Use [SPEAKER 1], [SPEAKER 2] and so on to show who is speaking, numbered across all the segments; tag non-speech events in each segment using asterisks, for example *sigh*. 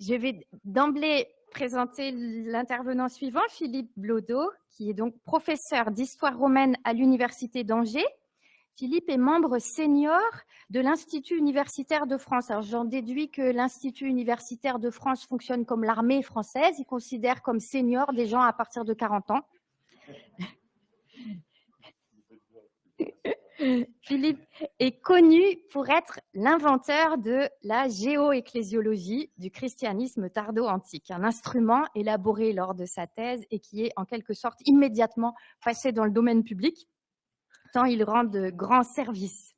[SPEAKER 1] Je vais d'emblée présenter l'intervenant suivant, Philippe Blodeau, qui est donc professeur d'histoire romaine à l'Université d'Angers. Philippe est membre senior de l'Institut universitaire de France. Alors j'en déduis que l'Institut universitaire de France fonctionne comme l'armée française. Il considère comme senior des gens à partir de 40 ans. *laughs* *laughs* Philippe est connu pour être l'inventeur de la géoecclésiologie du christianisme tardo-antique, un instrument élaboré lors de sa thèse et qui est en quelque sorte immédiatement passé dans le domaine public, tant il rend de grands services.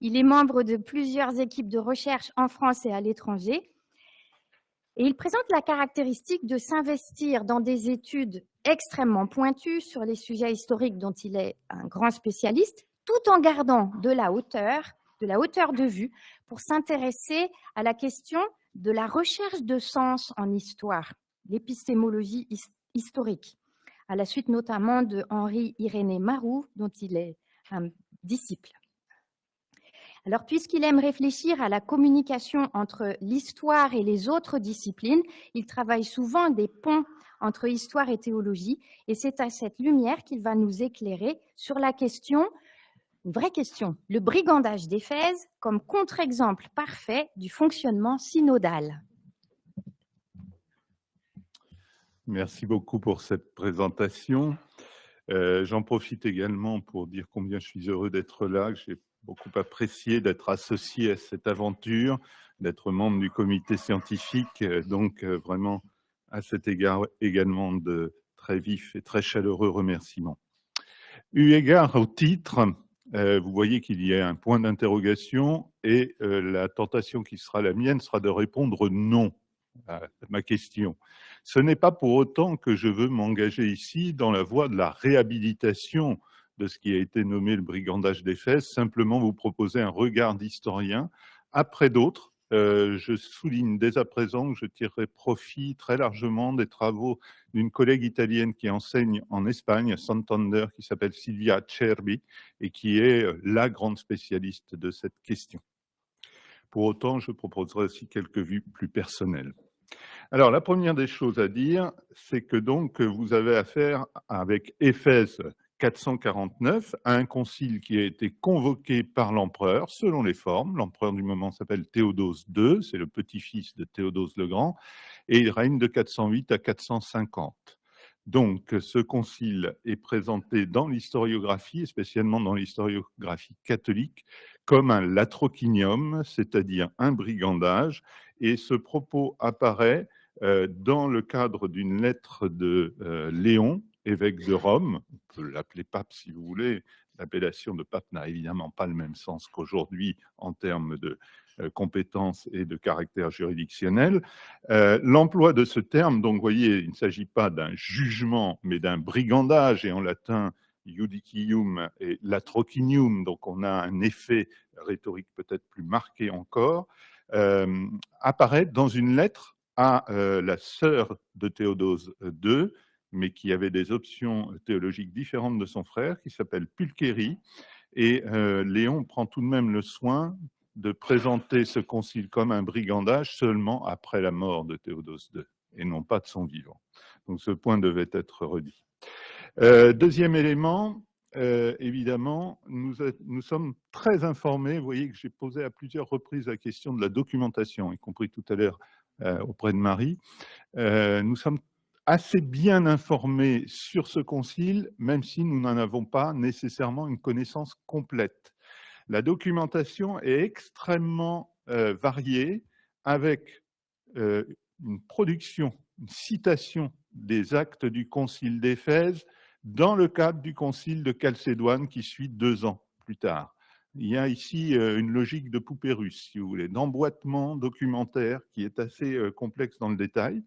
[SPEAKER 1] Il est membre de plusieurs équipes de recherche en France et à l'étranger, et il présente la caractéristique de s'investir dans des études extrêmement pointues sur les sujets historiques dont il est un grand spécialiste, tout en gardant de la hauteur, de la hauteur de vue pour s'intéresser à la question de la recherche de sens en histoire, l'épistémologie historique, à la suite notamment de Henri Irénée Marou, dont il est un disciple. Alors, puisqu'il aime réfléchir à la communication entre l'histoire et les autres disciplines, il travaille souvent des ponts entre histoire et théologie, et c'est à cette lumière qu'il va nous éclairer sur la question vraie question. Le brigandage d'Éphèse comme contre-exemple parfait du fonctionnement synodal.
[SPEAKER 2] Merci beaucoup pour cette présentation. Euh, j'en profite également pour dire combien je suis heureux d'être là, que j'ai beaucoup apprécié d'être associé à cette aventure, d'être membre du comité scientifique, euh, donc euh, vraiment à cet égard également de très vifs et très chaleureux remerciements. Eu égard au titre, vous voyez qu'il y a un point d'interrogation et euh, la tentation qui sera la mienne sera de répondre non à ma question. Ce n'est pas pour autant que je veux m'engager ici dans la voie de la réhabilitation de ce qui a été nommé le brigandage des fesses, simplement vous proposer un regard d'historien après d'autres euh, je souligne dès à présent que je tirerai profit très largement des travaux d'une collègue italienne qui enseigne en Espagne, à Santander, qui s'appelle Silvia Cerbi, et qui est euh, la grande spécialiste de cette question. Pour autant, je proposerai aussi quelques vues plus personnelles. Alors, la première des choses à dire, c'est que donc vous avez affaire avec Éphèse 449 à un concile qui a été convoqué par l'empereur selon les formes. L'empereur du moment s'appelle Théodose II, c'est le petit-fils de Théodose le Grand, et il règne de 408 à 450. Donc, ce concile est présenté dans l'historiographie, spécialement dans l'historiographie catholique, comme un latrocinium, c'est-à-dire un brigandage, et ce propos apparaît euh, dans le cadre d'une lettre de euh, Léon, évêque de Rome, on peut l'appeler pape si vous voulez, l'appellation de pape n'a évidemment pas le même sens qu'aujourd'hui en termes de euh, compétences et de caractère juridictionnel. Euh, l'emploi de ce terme, donc vous voyez, il ne s'agit pas d'un jugement, mais d'un brigandage, et en latin, judicium et latrocinium, donc on a un effet rhétorique peut-être plus marqué encore, euh, apparaît dans une lettre à la sœur de Théodose II, mais qui avait des options théologiques différentes de son frère, qui s'appelle Pulchéry. Et euh, Léon prend tout de même le soin de présenter ce concile comme un brigandage seulement après la mort de Théodose II, et non pas de son vivant. Donc ce point devait être redit. Euh, deuxième élément, euh, évidemment, nous, nous, sommes très informés. Vous voyez que j'ai posé à plusieurs reprises la question de la documentation, y compris tout à l'heure auprès de Marie. nous sommes assez bien informés sur ce concile, même si nous n'en avons pas nécessairement une connaissance complète. La documentation est extrêmement euh, variée, avec euh, une production, une citation des actes du concile d'Éphèse dans le cadre du concile de Chalcédoine qui suit deux ans plus tard. Il y a ici euh, une logique de poupée russe, si vous voulez, d'emboîtement documentaire qui est assez euh, complexe dans le détail.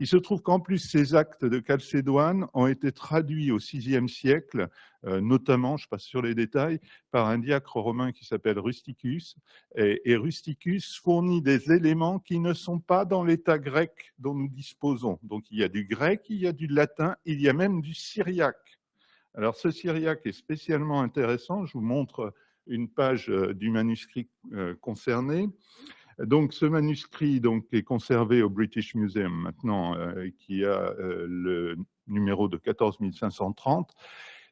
[SPEAKER 2] Il se trouve qu'en plus, ces actes de Chalcédoine ont été traduits au VIe siècle, euh, notamment, je passe sur les détails, par un diacre romain qui s'appelle Rusticus. Et, Rusticus fournit des éléments qui ne sont pas dans l'état grec dont nous disposons. Donc il y a du grec, il y a du latin, il y a même du syriaque. Alors ce syriaque est spécialement intéressant, je vous montre une page euh, du manuscrit euh, concerné. Donc, ce manuscrit est conservé au British Museum maintenant, qui a le numéro de 14 530.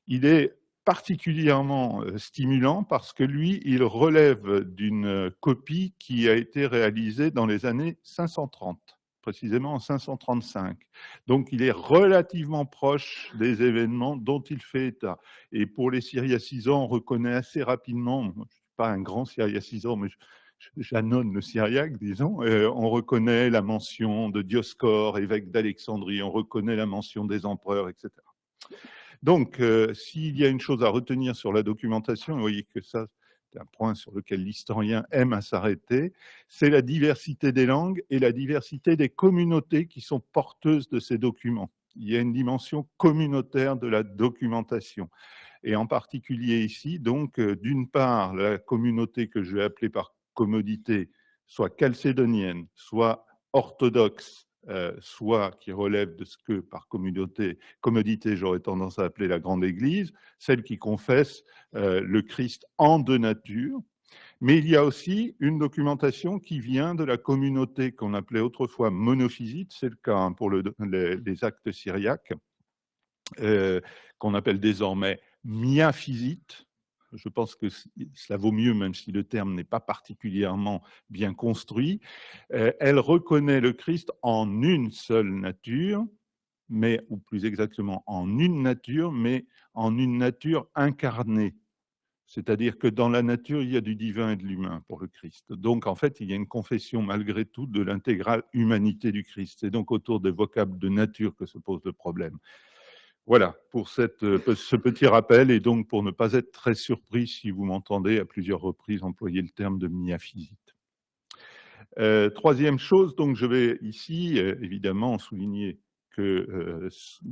[SPEAKER 2] Il est particulièrement stimulant parce que lui, il relève d'une copie qui a été réalisée dans les années 530 précisément en 535. Donc il est relativement proche des événements dont il fait état. Et pour les Syriacisants, on reconnaît assez rapidement, je ne suis pas un grand Syriacisant, mais j'annonce le Syriaque, disons, euh, on reconnaît la mention de Dioscore, évêque d'Alexandrie, on reconnaît la mention des empereurs, etc. Donc, euh, s'il y a une chose à retenir sur la documentation, vous voyez que ça, un point sur lequel l'historien aime à s'arrêter, c'est la diversité des langues et la diversité des communautés qui sont porteuses de ces documents. Il y a une dimension communautaire de la documentation. Et en particulier ici, donc, euh, d'une part, la communauté que je vais appeler par commodité, soit calcédonienne, soit orthodoxe, euh, soit qui relève de ce que par communauté, commodité j'aurais tendance à appeler la grande église, celle qui confesse euh, le Christ en deux natures, mais il y a aussi une documentation qui vient de la communauté qu'on appelait autrefois monophysite, c'est le cas hein, pour les, actes syriaques, euh, qu'on appelle désormais miaphysite, je pense que cela vaut mieux, même si le terme n'est pas particulièrement bien construit. Euh, elle reconnaît le Christ en une seule nature, mais, ou plus exactement en une nature, mais en une nature incarnée. C'est-à-dire que dans la nature, il y a du divin et de l'humain pour le Christ. Donc, en fait, il y a une confession malgré tout de l'intégrale humanité du Christ. C'est donc autour des vocables de nature que se pose le problème. Voilà, pour euh, ce petit rappel, et donc pour ne pas être très surpris si vous m'entendez à plusieurs reprises employer le terme de miaphysite. Euh, troisième chose, donc je vais ici euh, évidemment souligner qu'il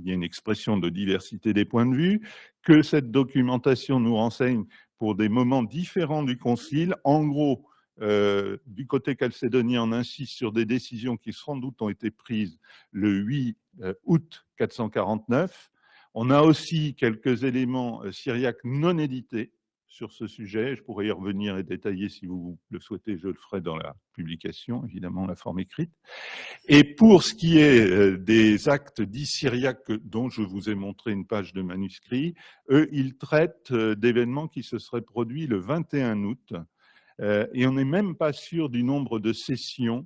[SPEAKER 2] y a une expression de diversité des points de vue, que cette documentation nous renseigne pour des moments différents du Concile. En gros, du côté calcédonien, on insiste sur des décisions qui sans doute ont été prises le 8 août 449, on a aussi quelques éléments euh, syriaques non édités sur ce sujet. Je pourrais y revenir et détailler si vous le souhaitez, je le ferai dans la publication, évidemment, la forme écrite. Et pour ce qui est euh, des actes dits syriaques dont je vous ai montré une page de manuscrit, eux, ils traitent euh, d'événements qui se seraient produits le 21 août. Et on n'est même pas sûr du nombre de sessions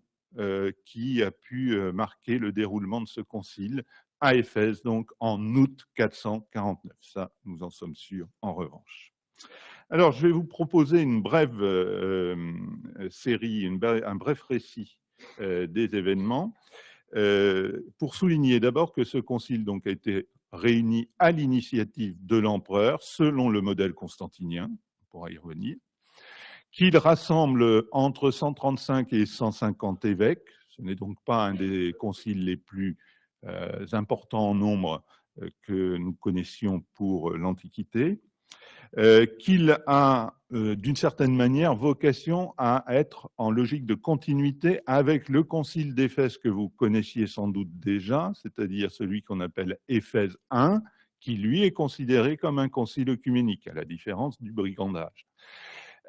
[SPEAKER 2] qui a pu marquer le déroulement de ce concile à Éphèse, donc en août 449. Ça, nous en sommes sûrs en revanche. Alors, je vais vous proposer une brève euh, euh, série, un bref récit euh, des événements, pour souligner d'abord que ce concile donc, a été réuni à l'initiative de l'empereur, selon le modèle constantinien, on pourra y revenir, qu'il rassemble entre 135 et 150 évêques, ce n'est donc pas un des conciles les plus importants en nombre euh, que nous connaissions pour euh, l'Antiquité, qu'il a d'une certaine manière vocation à être en logique de continuité avec le concile d'Éphèse que vous connaissiez sans doute déjà, c'est-à-dire celui qu'on appelle Éphèse I, qui lui est considéré comme un concile œcuménique, à la différence du brigandage.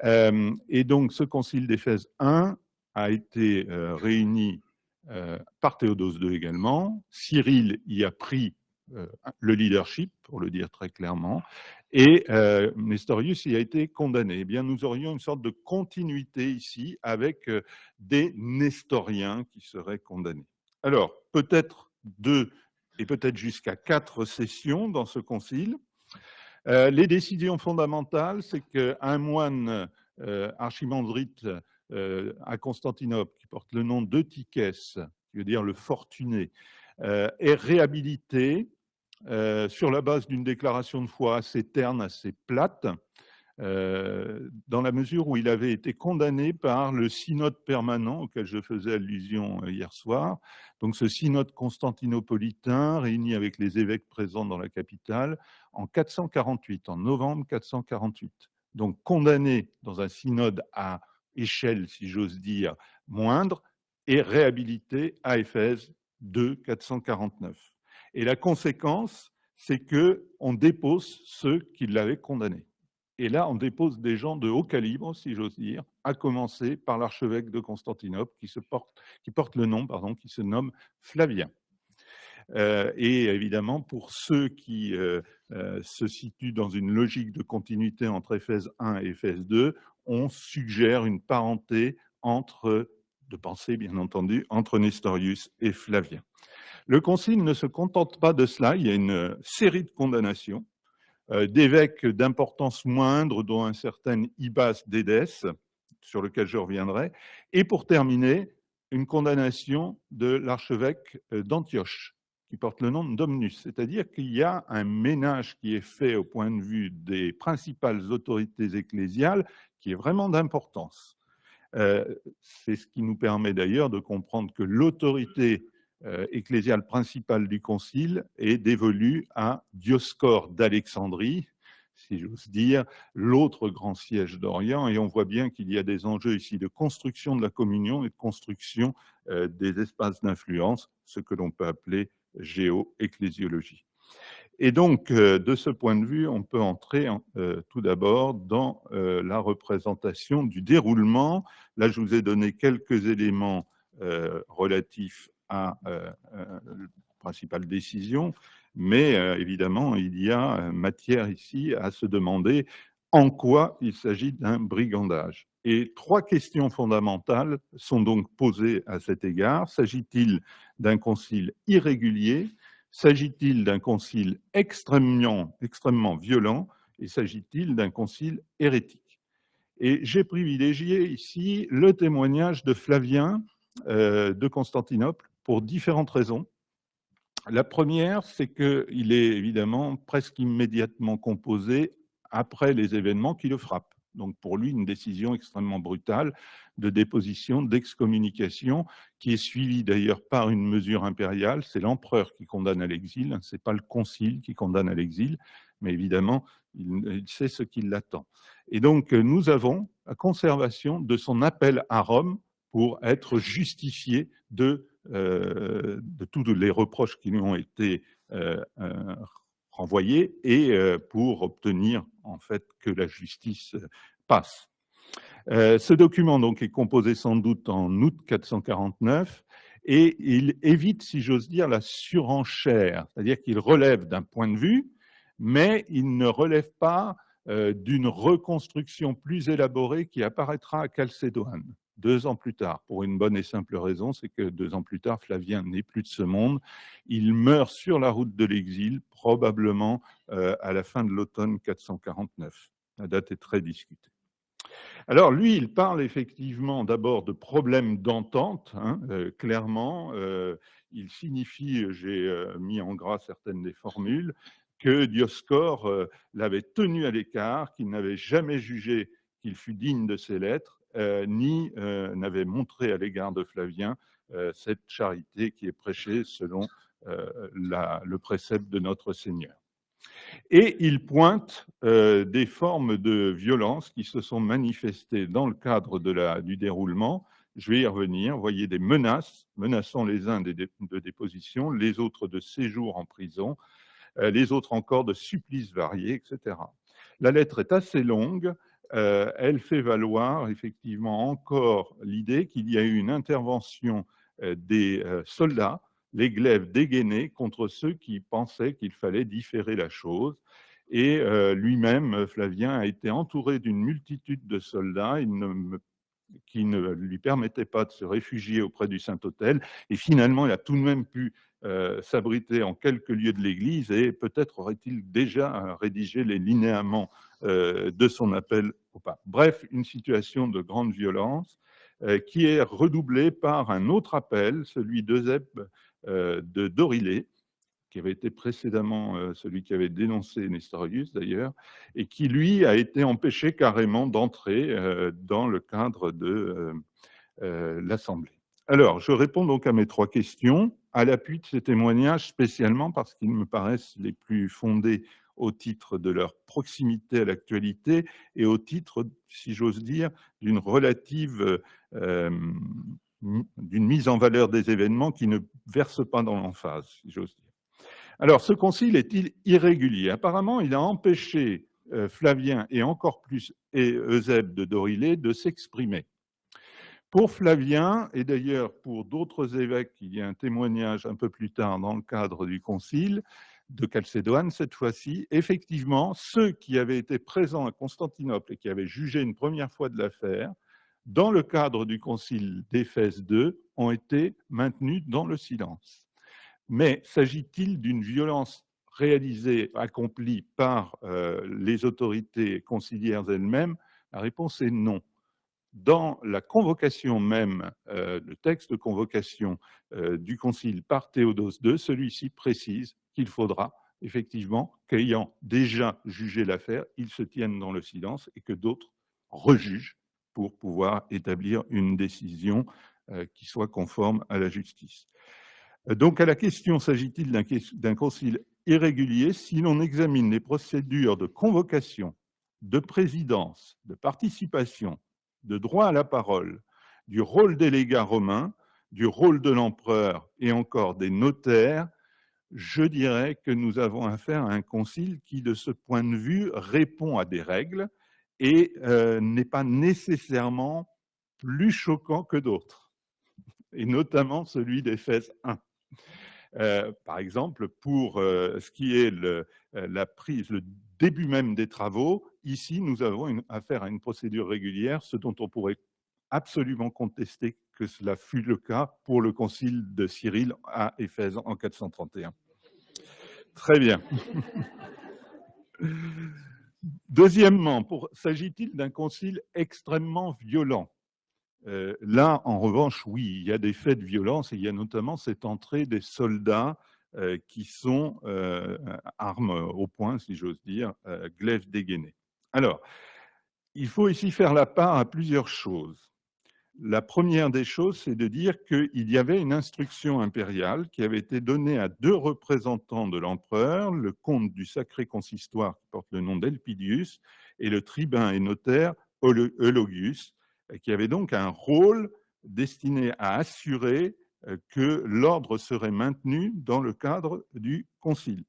[SPEAKER 2] et donc ce concile d'Éphèse I a été réuni euh, par Théodose II également. Cyril y a pris euh, le leadership, pour le dire très clairement, et euh, Nestorius y a été condamné. Eh bien, nous aurions une sorte de continuité ici avec des nestoriens qui seraient condamnés. Alors, peut-être deux et peut-être jusqu'à quatre sessions dans ce concile. les décisions fondamentales, c'est qu'un moine archimandrite euh, à Constantinople, qui porte le nom d'Eutychès, qui veut dire le fortuné, euh, est réhabilité euh, sur la base d'une déclaration de foi assez terne, assez plate, dans la mesure où il avait été condamné par le synode permanent auquel je faisais allusion hier soir. Donc ce synode constantinopolitain réuni avec les évêques présents dans la capitale en 448, en novembre 448. Donc condamné dans un synode à échelle, si j'ose dire, moindre, et réhabilité à Éphèse 2, 449. Et la conséquence, c'est qu'on dépose ceux qui l'avaient condamné. Et là, on dépose des gens de haut calibre, si j'ose dire, à commencer par l'archevêque de Constantinople, qui, se porte, qui porte le nom, pardon, qui se nomme Flavien. Euh, et évidemment, pour ceux qui euh, euh, se situent dans une logique de continuité entre Éphèse 1 et Éphèse 2, on suggère une parenté entre, de pensée bien entendu, entre Nestorius et Flavien. Le concile ne se contente pas de cela, il y a une série de condamnations euh, d'évêques d'importance moindre, dont un certain Ibas d'Édès, sur lequel je reviendrai, et pour terminer, une condamnation de l'archevêque euh, d'Antioche, qui porte le nom Domnus, c'est-à-dire qu'il y a un ménage qui est fait au point de vue des principales autorités ecclésiales qui est vraiment d'importance. Euh, c'est ce qui nous permet d'ailleurs de comprendre que l'autorité euh, ecclésiale principale du concile est dévolue à Dioscore d'Alexandrie, si j'ose dire, l'autre grand siège d'Orient. Et on voit bien qu'il y a des enjeux ici de construction de la communion et de construction euh, des espaces d'influence, ce que l'on peut appeler géo-ecclésiologie. Et donc, euh, de ce point de vue, on peut entrer tout d'abord dans la représentation du déroulement. Là, je vous ai donné quelques éléments relatifs à euh, euh, la principale décision, mais euh, évidemment, il y a matière ici à se demander en quoi il s'agit d'un brigandage. Et trois questions fondamentales sont donc posées à cet égard. S'agit-il d'un concile irrégulier S'agit-il d'un concile extrêmement, violent Et s'agit-il d'un concile hérétique? Et j'ai privilégié ici le témoignage de Flavien de Constantinople, pour différentes raisons. La première, c'est qu'il est évidemment presque immédiatement composé après les événements qui le frappent. Donc pour lui, une décision extrêmement brutale de déposition, d'excommunication, qui est suivie d'ailleurs par une mesure impériale. C'est l'empereur qui condamne à l'exil, ce n'est pas le concile qui condamne à l'exil, mais évidemment, il sait ce qui l'attend. Et donc nous avons la conservation de son appel à Rome pour être justifié de euh, tous les reproches qui lui ont été euh, euh, renvoyés et pour obtenir en fait que la justice passe. ce document donc est composé sans doute en août 449 et il évite, si j'ose dire, la surenchère, c'est-à-dire qu'il relève d'un point de vue, mais il ne relève pas d'une reconstruction plus élaborée qui apparaîtra à Chalcédoine deux ans plus tard, pour une bonne et simple raison, c'est que deux ans plus tard, Flavien n'est plus de ce monde. Il meurt sur la route de l'exil, probablement euh, à la fin de l'automne 449. La date est très discutée. Alors lui, il parle effectivement d'abord de problèmes d'entente, hein, euh, clairement. Euh, il signifie, j'ai mis en gras certaines des formules, que Dioscore l'avait tenu à l'écart, qu'il n'avait jamais jugé qu'il fût digne de ses lettres, ni euh, n'avait montré à l'égard de Flavien euh, cette charité qui est prêchée selon le précepte de notre Seigneur. Et il pointe des formes de violence qui se sont manifestées dans le cadre du déroulement. Je vais y revenir. Vous voyez des menaces, menaçant les uns de déposition, les autres de séjour en prison, les autres encore de supplices variés, etc. La lettre est assez longue. Euh, elle fait valoir effectivement encore l'idée qu'il y a eu une intervention euh, des euh, soldats, les glaives dégainés, contre ceux qui pensaient qu'il fallait différer la chose. Et lui-même, Flavien, a été entouré d'une multitude de soldats qui ne lui permettaient pas de se réfugier auprès du Saint-Autel. Et finalement, il a tout de même pu s'abriter en quelques lieux de l'Église et peut-être aurait-il déjà rédigé les linéaments de son appel Bref, une situation de grande violence euh, qui est redoublée par un autre appel, celui d'Eusèbe euh, de Dorilé, qui avait été précédemment celui qui avait dénoncé Nestorius d'ailleurs, et qui lui a été empêché carrément d'entrer dans le cadre de l'Assemblée. Alors, je réponds donc à mes trois questions, à l'appui de ces témoignages spécialement parce qu'ils me paraissent les plus fondés au titre de leur proximité à l'actualité et au titre, si j'ose dire, d'une relative, euh, d'une mise en valeur des événements qui ne verse pas dans l'emphase, si j'ose dire. Alors, ce concile est-il irrégulier? Apparemment, il a empêché Flavien et encore plus Eusèbe de Dorilé de s'exprimer. Pour Flavien, et d'ailleurs pour d'autres évêques, il y a un témoignage un peu plus tard dans le cadre du concile de Chalcédoine, cette fois-ci, effectivement, ceux qui avaient été présents à Constantinople et qui avaient jugé une première fois de l'affaire, dans le cadre du concile d'Éphèse II, ont été maintenus dans le silence. Mais s'agit-il d'une violence réalisée, accomplie par euh, les autorités conciliaires elles-mêmes? La réponse est non dans la convocation même, euh, le texte de convocation euh, du Concile par Théodose II, celui-ci précise qu'il faudra effectivement qu'ayant déjà jugé l'affaire, ils se tiennent dans le silence et que d'autres rejugent pour pouvoir établir une décision euh, qui soit conforme à la justice. Donc à la question s'agit-il d'un concile irrégulier Si l'on examine les procédures de convocation, de présidence, de participation, de droit à la parole, du rôle délégat romain, du rôle de l'empereur et encore des notaires, je dirais que nous avons affaire à un concile qui, de ce point de vue, répond à des règles et euh, n'est pas nécessairement plus choquant que d'autres, et notamment celui d'Éphèse 1. Euh, par exemple, pour euh, ce qui est la prise, le début même des travaux, ici, nous avons affaire à une procédure régulière, ce dont on pourrait absolument contester que cela fut le cas pour le concile de Cyril à Éphèse en 431. Très bien. *laughs* Deuxièmement, s'agit-il d'un concile extrêmement violent? Euh, Là, en revanche, oui, il y a des faits de violence et il y a notamment cette entrée des soldats qui sont euh, armes au poing, si j'ose dire, euh, glaives dégainés. Alors, il faut ici faire la part à plusieurs choses. La première des choses, c'est de dire qu'il y avait une instruction impériale qui avait été donnée à deux représentants de l'empereur, le comte du Sacré Consistoire qui porte le nom d'Elpidius et le tribun et notaire Eulogius, qui avait donc un rôle destiné à assurer euh, que l'ordre serait maintenu dans le cadre du concile.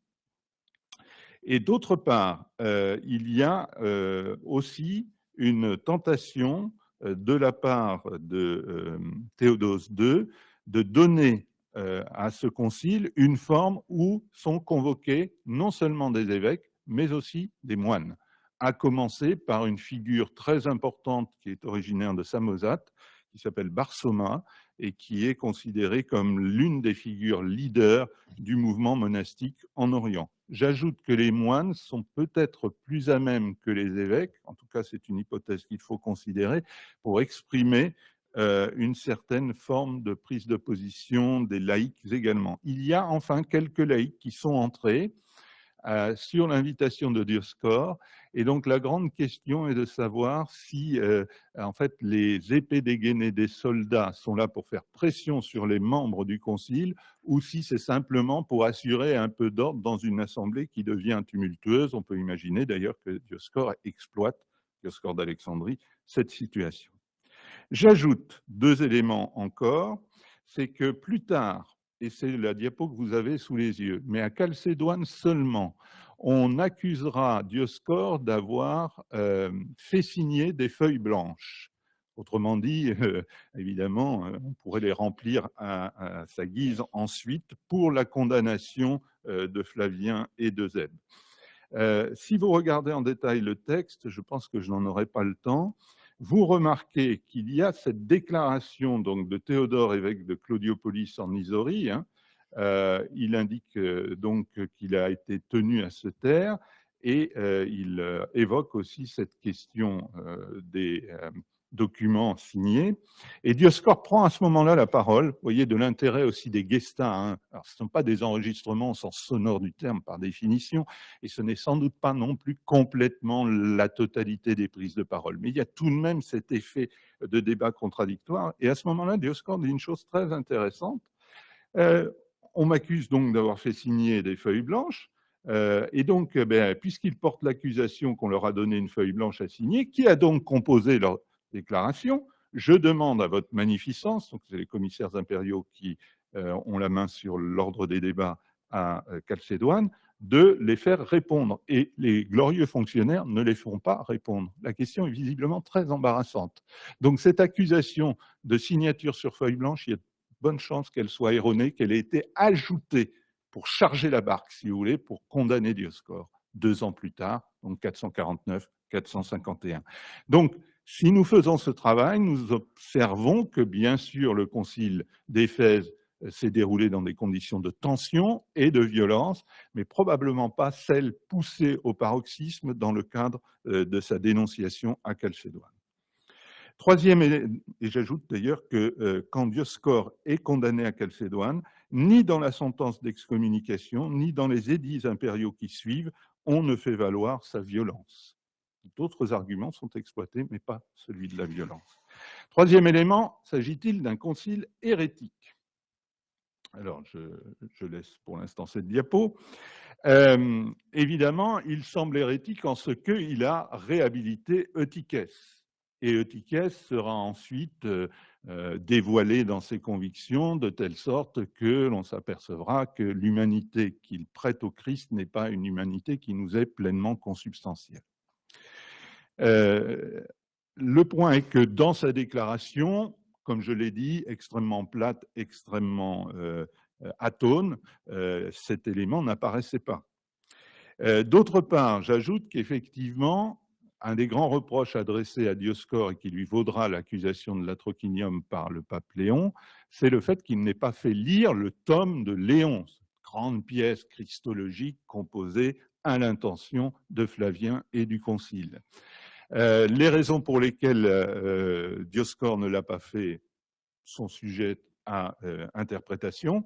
[SPEAKER 2] Et d'autre part, euh, il y a euh, aussi une tentation de la part de Théodose II de donner à ce concile une forme où sont convoqués non seulement des évêques, mais aussi des moines, à commencer par une figure très importante qui est originaire de Samosate, qui s'appelle Barsoma et qui est considéré comme l'une des figures leaders du mouvement monastique en Orient. J'ajoute que les moines sont peut-être plus à même que les évêques, en tout cas c'est une hypothèse qu'il faut considérer, pour exprimer euh, une certaine forme de prise de position des laïcs également. Il y a enfin quelques laïcs qui sont entrés, sur l'invitation de Dioscore. Et donc la grande question est de savoir si euh, en fait les épées dégainées des soldats sont là pour faire pression sur les membres du concile ou si c'est simplement pour assurer un peu d'ordre dans une assemblée qui devient tumultueuse. On peut imaginer d'ailleurs que Dioscore exploite, Dioscore d'Alexandrie, cette situation. J'ajoute deux éléments encore, c'est que plus tard, et c'est la diapo que vous avez sous les yeux, mais à Chalcédoine seulement, on accusera Dioscore d'avoir euh, fait signer des feuilles blanches. Autrement dit, euh, évidemment, euh, on pourrait les remplir à, sa guise ensuite pour la condamnation de Flavien et de Zèbe. si vous regardez en détail le texte, je pense que je n'en aurai pas le temps, vous remarquez qu'il y a cette déclaration donc, de Théodore, évêque de Claudiopolis en Isorie. Hein. Euh, il indique euh, donc qu'il a été tenu à se taire et euh, il évoque aussi cette question des documents signés. Et Dioscore prend à ce moment-là la parole, vous voyez, de l'intérêt aussi des gestas. Hein. Alors, ce ne sont pas des enregistrements au sens sonore du terme par définition, et ce n'est sans doute pas non plus complètement la totalité des prises de parole. Mais il y a tout de même cet effet de débat contradictoire. Et à ce moment-là, Dioscore dit une chose très intéressante. Euh, on m'accuse donc d'avoir fait signer des feuilles blanches. Euh, et donc, eh ben, puisqu'ils portent l'accusation qu'on leur a donné une feuille blanche à signer, qui a donc composé leur, déclaration. Je demande à votre magnificence, donc c'est les commissaires impériaux qui euh, ont la main sur l'ordre des débats à euh, Chalcédoine, de les faire répondre. Et les glorieux fonctionnaires ne les font pas répondre. La question est visiblement très embarrassante. Donc cette accusation de signature sur feuille blanche, il y a de bonnes chances qu'elle soit erronée, qu'elle ait été ajoutée pour charger la barque, si vous voulez, pour condamner Dioscore, deux ans plus tard, donc 449, 451. Donc, si nous faisons ce travail, nous observons que, bien sûr, le concile d'Éphèse s'est déroulé dans des conditions de tension et de violence, mais probablement pas celles poussées au paroxysme dans le cadre euh, de sa dénonciation à Chalcédoine. Troisième, et j'ajoute d'ailleurs que euh, quand Dioscore est condamné à Chalcédoine, ni dans la sentence d'excommunication, ni dans les édits impériaux qui suivent, on ne fait valoir sa violence. D'autres arguments sont exploités, mais pas celui de la violence. Troisième élément, s'agit-il d'un concile hérétique? Alors, je, laisse pour l'instant cette diapo. Euh, évidemment, il semble hérétique en ce qu'il a réhabilité Eutychès. Et Eutychès sera ensuite euh, euh, dévoilé dans ses convictions de telle sorte que l'on s'apercevra que l'humanité qu'il prête au Christ n'est pas une humanité qui nous est pleinement consubstantielle. Le point est que dans sa déclaration, comme je l'ai dit, extrêmement plate, extrêmement euh, euh, atone, euh, cet élément n'apparaissait pas. D'autre part, j'ajoute qu'effectivement, un des grands reproches adressés à Dioscore et qui lui vaudra l'accusation de l'atrocinium par le pape Léon, c'est le fait qu'il n'ait pas fait lire le tome de Léon, grande pièce christologique composée à l'intention de Flavien et du Concile. Euh, les raisons pour lesquelles euh, Dioscore ne l'a pas fait sont sujettes à euh, interprétation.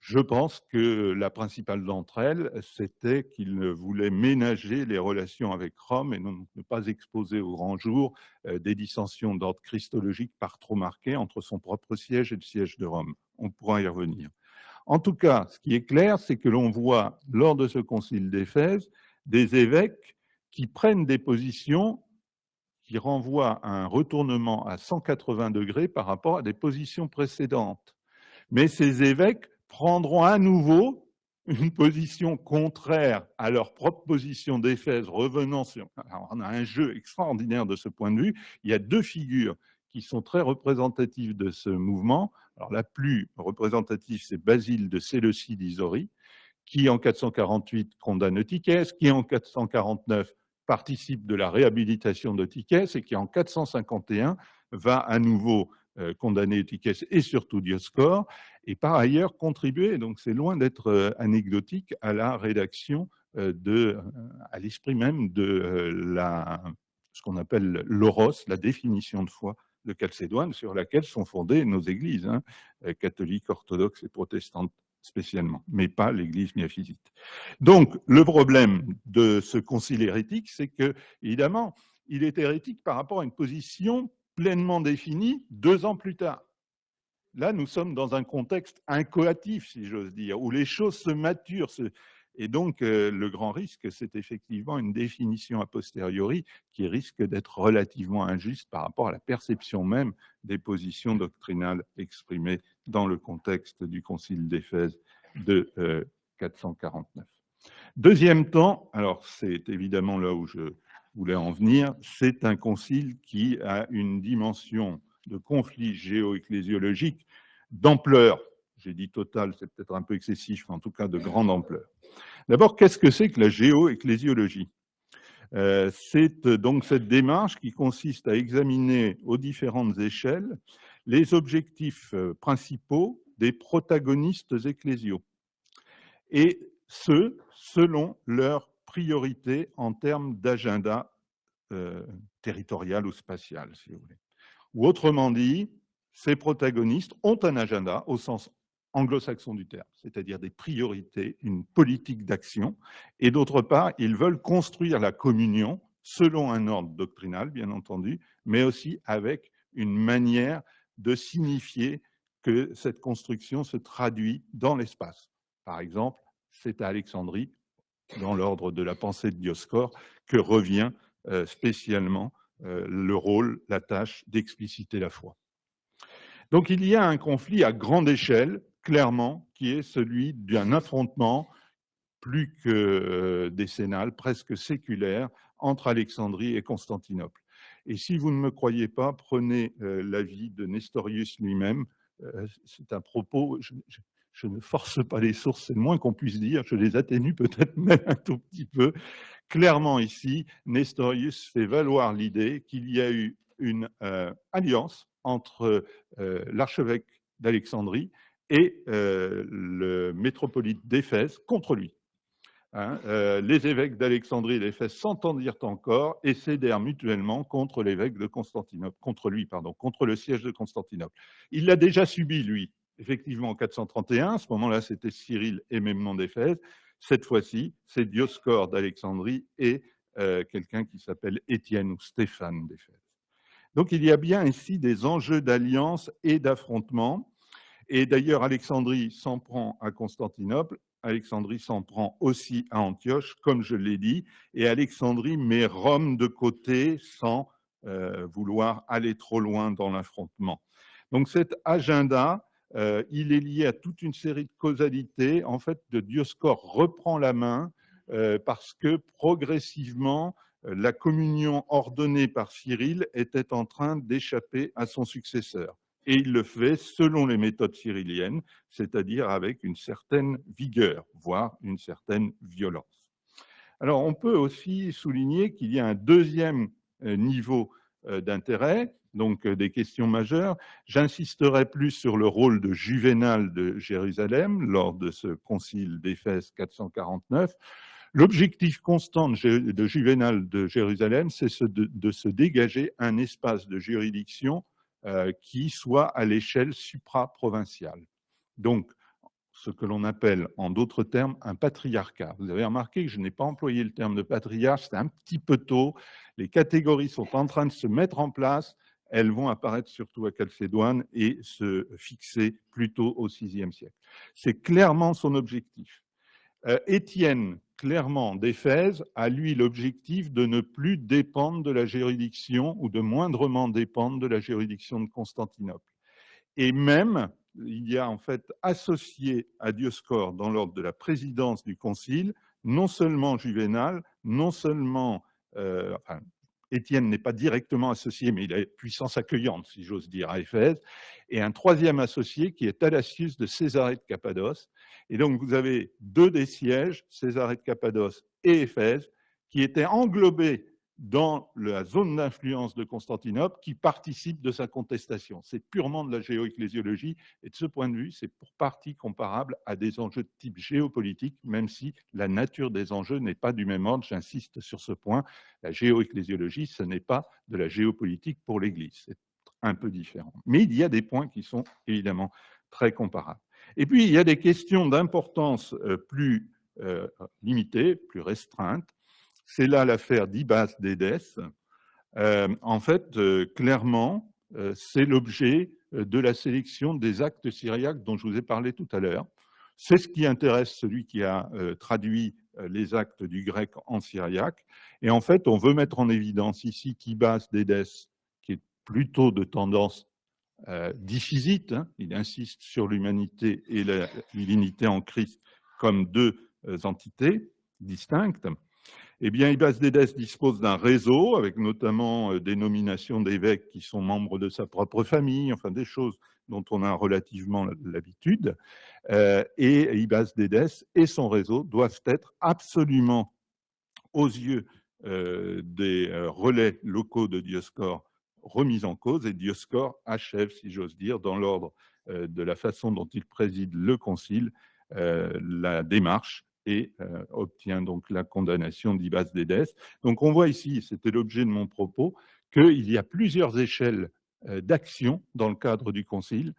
[SPEAKER 2] Je pense que la principale d'entre elles, c'était qu'il voulait ménager les relations avec Rome et ne pas exposer au grand jour des dissensions d'ordre christologique par trop marquées entre son propre siège et le siège de Rome. On pourra y revenir. En tout cas, ce qui est clair, c'est que l'on voit lors de ce concile d'Éphèse des évêques qui prennent des positions qui renvoie à un retournement à 180 degrés par rapport à des positions précédentes. Mais ces évêques prendront à nouveau une position contraire à leur propre position d'Éphèse, revenant sur... Alors on a un jeu extraordinaire de ce point de vue. Il y a deux figures qui sont très représentatives de ce mouvement. Alors la plus représentative, c'est Basile de Séleucie d'Isori, qui en 448 condamne Eutychès, qui en 449 participe de la réhabilitation d'Eutychès et qui, en 451, va à nouveau euh, condamner Eutychès et surtout Dioscore, et par ailleurs contribuer, donc c'est loin d'être euh, anecdotique, à la rédaction euh, de, à l'esprit même de la, ce qu'on appelle l'oros, la définition de foi de Chalcédoine, sur laquelle sont fondées nos églises, hein, catholiques, orthodoxes et protestantes spécialement, mais pas l'Église miaphysite. Donc, le problème de ce concile hérétique, c'est que, évidemment, il est hérétique par rapport à une position pleinement définie deux ans plus tard. Là, nous sommes dans un contexte incoatif, si j'ose dire, où les choses se maturent. Et donc, euh, le grand risque, c'est effectivement une définition a posteriori qui risque d'être relativement injuste par rapport à la perception même des positions doctrinales exprimées dans le contexte du Concile d'Éphèse de 449. Euh, Deuxième temps, alors c'est évidemment là où je voulais en venir, c'est un concile qui a une dimension de conflit géo-ecclésiologique d'ampleur. J'ai dit total, c'est peut-être un peu excessif, mais en tout cas de grande ampleur. D'abord, qu'est-ce que c'est que la géo-ecclésiologie? Euh, C'est donc cette démarche qui consiste à examiner aux différentes échelles les objectifs euh, principaux des protagonistes ecclésiaux, et ce, selon leurs priorités en termes d'agenda euh, territorial ou spatial, si vous voulez. Ou autrement dit, ces protagonistes ont un agenda au sens anglo-saxon du terme, c'est-à-dire des priorités, une politique d'action, et d'autre part, ils veulent construire la communion selon un ordre doctrinal, bien entendu, mais aussi avec une manière de signifier que cette construction se traduit dans l'espace. Par exemple, c'est à Alexandrie, dans l'ordre de la pensée de Dioscore, que revient euh, spécialement euh, le rôle, la tâche d'expliciter la foi. Donc il y a un conflit à grande échelle, clairement, qui est celui d'un affrontement plus que décennale, presque séculaire, entre Alexandrie et Constantinople. Et si vous ne me croyez pas, prenez l'avis de Nestorius lui-même. C'est un propos, je, ne force pas les sources, c'est le moins qu'on puisse dire, je les atténue peut-être *laughs* même un tout petit peu. Clairement ici, Nestorius fait valoir l'idée qu'il y a eu une alliance entre l'archevêque d'Alexandrie et le métropolite d'Éphèse contre lui. Hein, euh, les évêques d'Alexandrie et d'Éphèse s'entendirent encore et cédèrent mutuellement contre l'évêque de Constantinople, contre lui, pardon, contre le siège de Constantinople. Il l'a déjà subi, lui, effectivement, en 431. À ce moment-là, c'était Cyril et Memnon d'Éphèse. Cette fois-ci, c'est Dioscore d'Alexandrie et euh, quelqu'un qui s'appelle Étienne ou Stéphane d'Éphèse. Donc, il y a bien ici des enjeux d'alliance et d'affrontement. Et d'ailleurs, Alexandrie s'en prend à Constantinople Alexandrie s'en prend aussi à Antioche, comme je l'ai dit, et Alexandrie met Rome de côté sans euh, vouloir aller trop loin dans l'affrontement. Donc cet agenda, euh, il est lié à toute une série de causalités. En fait, de Dioscore reprend la main euh, parce que progressivement, la communion ordonnée par Cyril était en train d'échapper à son successeur et il le fait selon les méthodes cyrilliennes, c'est-à-dire avec une certaine vigueur, voire une certaine violence. Alors, on peut aussi souligner qu'il y a un deuxième euh, niveau euh, d'intérêt, donc euh, des questions majeures. J'insisterai plus sur le rôle de Juvénal de Jérusalem lors de ce concile d'Éphèse 449. L'objectif constant de Juvénal de Jérusalem, c'est de se dégager un espace de juridiction euh, qui soit à l'échelle supra-provinciale. Donc, ce que l'on appelle, en d'autres termes, un patriarcat. Vous avez remarqué que je n'ai pas employé le terme de patriarche, c'est un petit peu tôt. Les catégories sont en train de se mettre en place. Elles vont apparaître surtout à Chalcédoine et se fixer plutôt au VIe siècle. C'est clairement son objectif. Euh, Étienne, clairement, d'Éphèse, a lui l'objectif de ne plus dépendre de la juridiction ou de moindrement dépendre de la juridiction de Constantinople. Et même, il y a en fait associé à Dioscore dans l'ordre de la présidence du concile, non seulement Juvénal, non seulement, euh, Étienne n'est pas directement associé, mais il a puissance accueillante, si j'ose dire, à Éphèse, et un troisième associé qui est Thalassius de Césarée de Cappadoce. Et donc, vous avez deux des sièges, Césarée de Cappadoce et Éphèse, qui étaient englobés dans la zone d'influence de Constantinople qui participe de sa contestation. C'est purement de la géoecclésiologie et de ce point de vue, c'est pour partie comparable à des enjeux de type géopolitique, même si la nature des enjeux n'est pas du même ordre. J'insiste sur ce point. La géoecclésiologie, ce n'est pas de la géopolitique pour l'Église. C'est un peu différent. Mais il y a des points qui sont évidemment très comparables. Et puis, il y a des questions d'importance euh, plus euh, limitées, plus restreintes, c'est là l'affaire d'Ibas d'Édès. Euh, en fait, euh, clairement, euh, c'est l'objet de la sélection des actes syriaques dont je vous ai parlé tout à l'heure. C'est ce qui intéresse celui qui a traduit les actes du grec en syriaque. Et en fait, on veut mettre en évidence ici qu'Ibas d'Édès, qui est plutôt de tendance euh, hein, il insiste sur l'humanité et la divinité en Christ comme deux entités distinctes, eh bien, Ibas Dédès dispose d'un réseau avec notamment euh, des nominations d'évêques qui sont membres de sa propre famille, enfin des choses dont on a relativement l'habitude. Euh, et Ibas Dédès et son réseau doivent être absolument aux yeux euh, des relais locaux de Dioscore remis en cause et Dioscore achève, si j'ose dire, dans l'ordre de la façon dont il préside le concile, la démarche et euh, obtient donc la condamnation d'Ibas d'Édès. Donc on voit ici, c'était l'objet de mon propos, qu'il y a plusieurs échelles euh, d'action dans le cadre du Concile.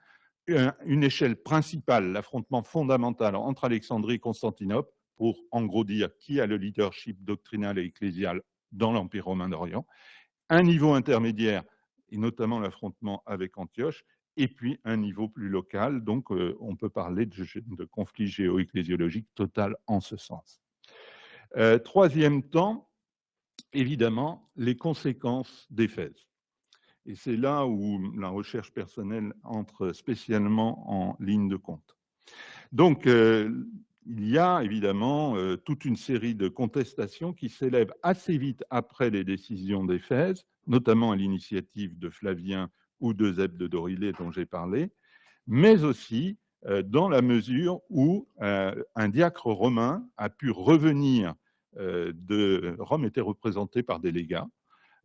[SPEAKER 2] Une échelle principale, l'affrontement fondamental entre Alexandrie et Constantinople, pour en gros dire qui a le leadership doctrinal et ecclésial dans l'Empire romain d'Orient. Un niveau intermédiaire, et notamment l'affrontement avec Antioche, et puis un niveau plus local. Donc, euh, on peut parler de, conflit géo-ecclésiologique total en ce sens. Euh, troisième temps, évidemment, les conséquences d'Éphèse. Et c'est là où la recherche personnelle entre spécialement en ligne de compte. Donc, euh, il y a évidemment toute une série de contestations qui s'élèvent assez vite après les décisions d'Éphèse, notamment à l'initiative de Flavien ou de Zeb de Dorilé dont j'ai parlé, mais aussi euh, dans la mesure où euh, un diacre romain a pu revenir de Rome était représenté par des légats.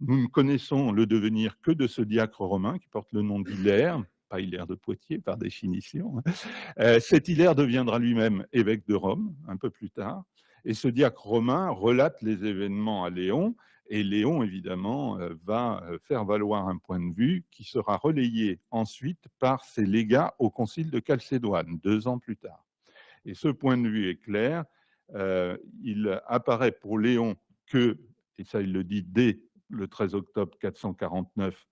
[SPEAKER 2] Nous ne connaissons le devenir que de ce diacre romain qui porte le nom d'Hilaire, pas Hilaire de Poitiers par définition. Hein. Euh, cet Hilaire deviendra lui-même évêque de Rome un peu plus tard. Et ce diacre romain relate les événements à Léon. Et Léon, évidemment, euh, va euh, faire valoir un point de vue qui sera relayé ensuite par ses légats au concile de Chalcédoine, deux ans plus tard. Et ce point de vue est clair. il apparaît pour Léon que, et ça il le dit dès le 13 octobre 449,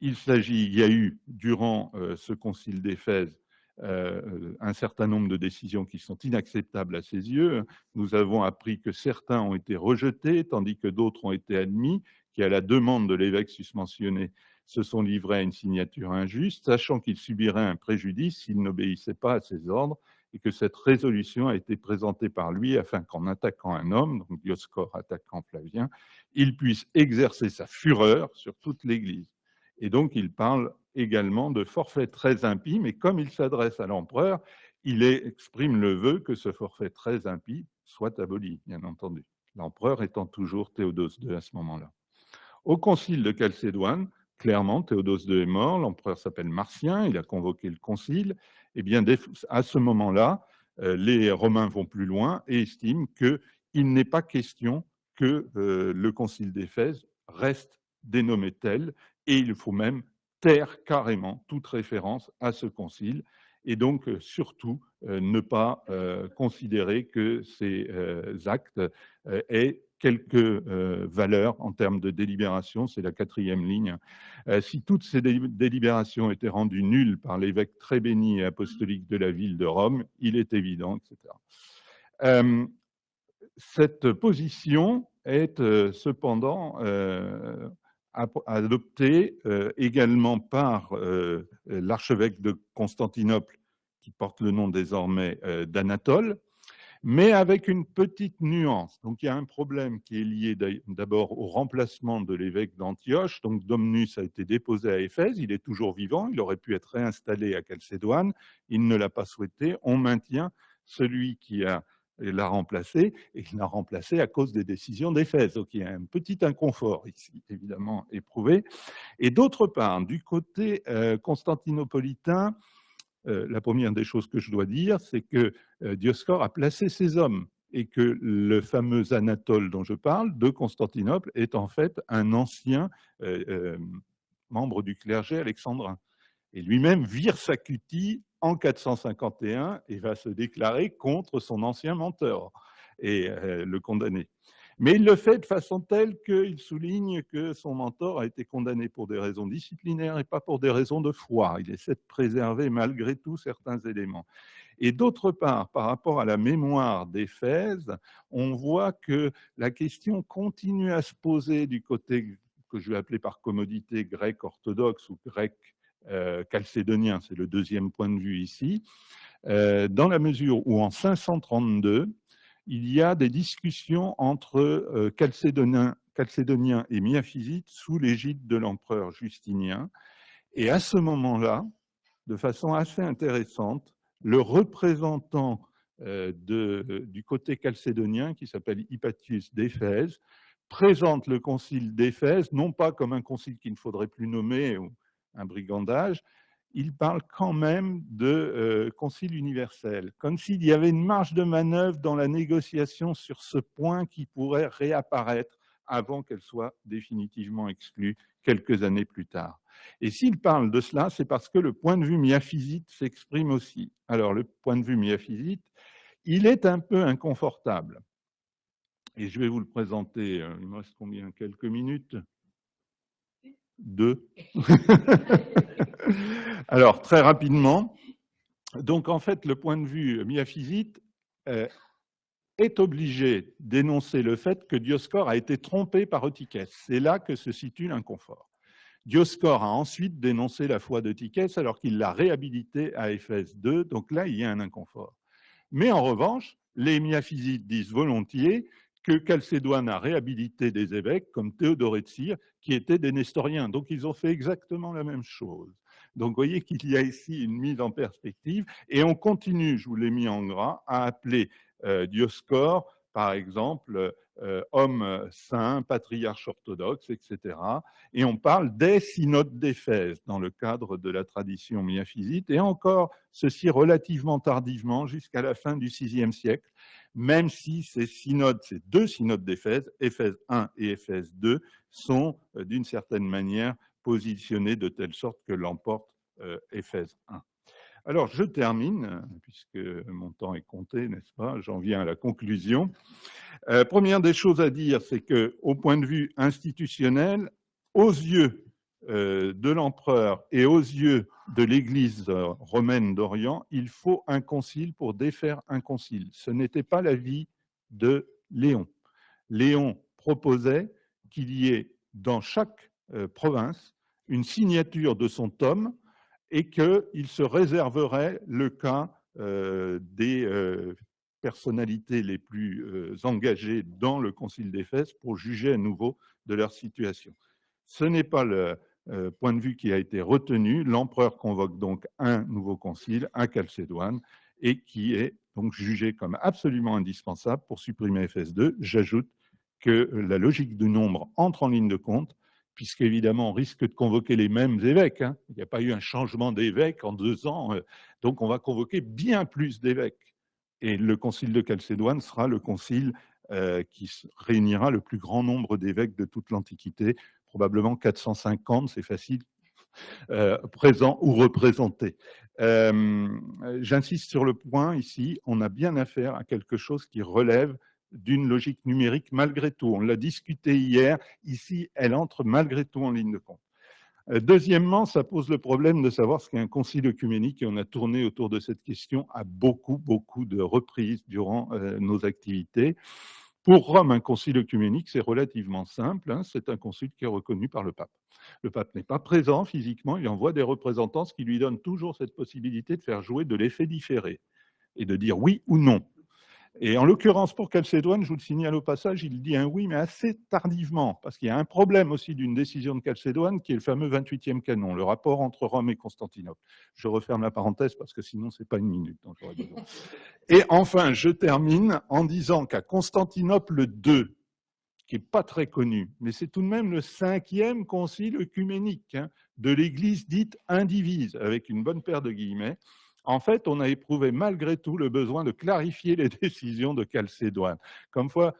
[SPEAKER 2] il s'agit, il y a eu durant euh, ce concile d'Éphèse euh, un certain nombre de décisions qui sont inacceptables à ses yeux. Nous avons appris que certains ont été rejetés, tandis que d'autres ont été admis, qui, à la demande de l'évêque susmentionné, se sont livrés à une signature injuste, sachant qu'ils subiraient un préjudice s'ils n'obéissaient pas à ses ordres, et que cette résolution a été présentée par lui afin qu'en attaquant un homme, donc Dioscore attaquant Flavien, il puisse exercer sa fureur sur toute l'Église. Et donc, il parle également de forfait très impie, mais comme il s'adresse à l'empereur, il exprime le vœu que ce forfait très impie soit aboli, bien entendu. L'empereur étant toujours Théodose II à ce moment-là. Au concile de Chalcédoine, clairement, Théodose II est mort, l'empereur s'appelle Martien, il a convoqué le concile. Et eh bien, à ce moment-là, euh, les Romains vont plus loin et estiment qu'il n'est pas question que euh, le concile d'Éphèse reste dénommé tel et il faut même taire carrément toute référence à ce concile, et donc euh, surtout euh, ne pas euh, considérer que ces actes aient quelques valeurs en termes de délibération, c'est la quatrième ligne. si toutes ces délibérations étaient rendues nulles par l'évêque très béni et apostolique de la ville de Rome, il est évident, etc. cette position est cependant adopté euh, également par euh, l'archevêque de Constantinople, qui porte le nom désormais euh, d'Anatole, mais avec une petite nuance. Donc il y a un problème qui est lié d'abord au remplacement de l'évêque d'Antioche. Donc Domnus a été déposé à Éphèse, il est toujours vivant, il aurait pu être réinstallé à Chalcédoine, il ne l'a pas souhaité. On maintient celui qui a l'a remplacé, et il l'a remplacé à cause des décisions d'Éphèse. Donc il y a un petit inconfort ici, évidemment, éprouvé. Et d'autre part, du côté euh, constantinopolitain, euh, la première des choses que je dois dire, c'est que euh, Dioscore a placé ses hommes et que le fameux Anatole dont je parle, de Constantinople, est en fait un ancien membre du clergé alexandrin. Et lui-même vire sa cutie en 451 et va se déclarer contre son ancien mentor et euh, le condamner. Mais il le fait de façon telle qu'il souligne que son mentor a été condamné pour des raisons disciplinaires et pas pour des raisons de foi. Il essaie de préserver malgré tout certains éléments. Et d'autre part, par rapport à la mémoire d'Éphèse, on voit que la question continue à se poser du côté que je vais appeler par commodité grec orthodoxe ou grec euh, c'est le deuxième point de vue ici, euh, dans la mesure où en 532, il y a des discussions entre euh, et miaphysites sous l'égide de l'empereur Justinien. Et à ce moment-là, de façon assez intéressante, le représentant du côté calcédonien, qui s'appelle Hypatius d'Éphèse, présente le concile d'Éphèse, non pas comme un concile qu'il ne faudrait plus nommer, un brigandage, il parle quand même de euh, concile universel, comme s'il y avait une marge de manœuvre dans la négociation sur ce point qui pourrait réapparaître avant qu'elle soit définitivement exclue quelques années plus tard. Et s'il parle de cela, c'est parce que le point de vue miaphysite s'exprime aussi. Alors, le point de vue miaphysite, il est un peu inconfortable. Et je vais vous le présenter, euh, il me reste combien? Quelques minutes? Deux. *laughs* Alors, très rapidement, donc en fait, le point de vue miaphysite euh, est obligé d'énoncer le fait que Dioscore a été trompé par Eutychès. C'est là que se situe l'inconfort. Dioscore a ensuite dénoncé la foi d'Eutychès alors qu'il l'a réhabilité à Éphèse 2, donc là, il y a un inconfort. Mais en revanche, les miaphysites disent volontiers que Chalcédoine a réhabilité des évêques comme Théodore de Cyr, qui étaient des nestoriens. Donc ils ont fait exactement la même chose. Donc vous voyez qu'il y a ici une mise en perspective, et on continue, je vous l'ai mis en gras, à appeler euh, Dioscore, par exemple, euh, homme saint, patriarche orthodoxe, etc. Et on parle des synodes d'Éphèse dans le cadre de la tradition miaphysite, et encore ceci relativement tardivement, jusqu'à la fin du VIe siècle, même si ces synodes, ces deux synodes d'Éphèse, Éphèse 1 et Éphèse 2, sont euh, d'une certaine manière positionnés de telle sorte que l'emporte euh, Éphèse 1. Alors, je termine, puisque mon temps est compté, n'est-ce pas? J'en viens à la conclusion. Euh, première des choses à dire, c'est qu'au point de vue institutionnel, aux yeux euh, de l'empereur et aux yeux de l'Église romaine d'Orient, il faut un concile pour défaire un concile. Ce n'était pas l'avis de Léon. Léon proposait qu'il y ait dans chaque euh, province une signature de son tome et qu'il se réserverait le cas euh, des euh, personnalités les plus euh, engagées dans le Concile d'Éphèse pour juger à nouveau de leur situation. Ce n'est pas le point de vue qui a été retenu. L'empereur convoque donc un nouveau concile, un Chalcédoine, et qui est donc jugé comme absolument indispensable pour supprimer Éphèse 2. J'ajoute que la logique du nombre entre en ligne de compte puisqu'évidemment, on risque de convoquer les mêmes évêques. Hein. Il n'y a pas eu un changement d'évêque en deux ans, euh, donc on va convoquer bien plus d'évêques. Et le concile de Chalcédoine sera le concile euh, qui réunira le plus grand nombre d'évêques de toute l'Antiquité, probablement 450, c'est facile, *laughs* euh, présents ou représentés. J'insiste sur le point ici, on a bien affaire à quelque chose qui relève d'une logique numérique malgré tout. On l'a discuté hier, ici, elle entre malgré tout en ligne de compte. Euh, deuxièmement, ça pose le problème de savoir ce qu'est un concile œcuménique et on a tourné autour de cette question à beaucoup, beaucoup de reprises durant euh, nos activités. Pour Rome, un concile œcuménique, c'est relativement simple. Hein. c'est un concile qui est reconnu par le pape. Le pape n'est pas présent physiquement, il envoie des représentants, ce qui lui donne toujours cette possibilité de faire jouer de l'effet différé et de dire oui ou non. Et en l'occurrence, pour Chalcédoine, je vous le signale au passage, il dit un oui, mais assez tardivement, parce qu'il y a un problème aussi d'une décision de Chalcédoine, qui est le fameux 28e canon, le rapport entre Rome et Constantinople. Je referme la parenthèse, parce que sinon, ce n'est pas une minute dont j'aurais besoin. *laughs* Et enfin, je termine en disant qu'à Constantinople II, qui n'est pas très connu, mais c'est tout de même le cinquième concile œcuménique hein, de l'Église dite indivise, avec une bonne paire de guillemets, en fait, on a éprouvé malgré tout le besoin de clarifier les *laughs* décisions de Chalcédoine. Comme quoi,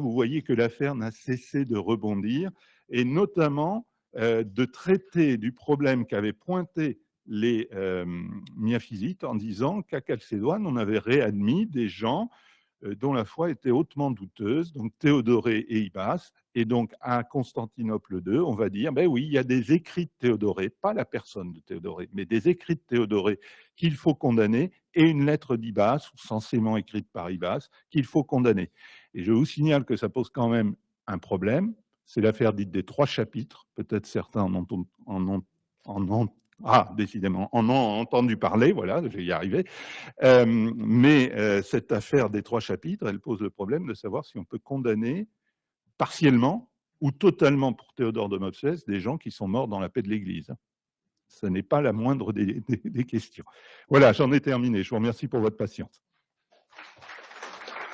[SPEAKER 2] vous voyez que l'affaire n'a cessé de rebondir, et notamment euh, de traiter du problème qu'avaient pointé les euh, miaphysites en disant qu'à Chalcédoine, on avait réadmis des gens dont la foi était hautement douteuse, donc Théodoré et Ibas, et donc à Constantinople II, on va dire, ben oui, il y a des écrits de Théodoré, pas la personne de Théodoré, mais des écrits de Théodoré qu'il faut condamner, et une lettre d'Ibas, censément écrite par Ibas, qu'il faut condamner. Et je vous signale que ça pose quand même un problème, c'est l'affaire dite des trois chapitres, peut-être certains en ont, en en ah, décidément, en ont entendu parler, voilà, je vais y arriver. Mais euh, cette affaire des trois chapitres, elle pose le problème de savoir si on peut condamner partiellement ou totalement pour Théodore de Mopsès des gens qui sont morts dans la paix de l'Église. Ce n'est pas la moindre des questions. Voilà, j'en ai terminé. Je vous remercie pour votre patience.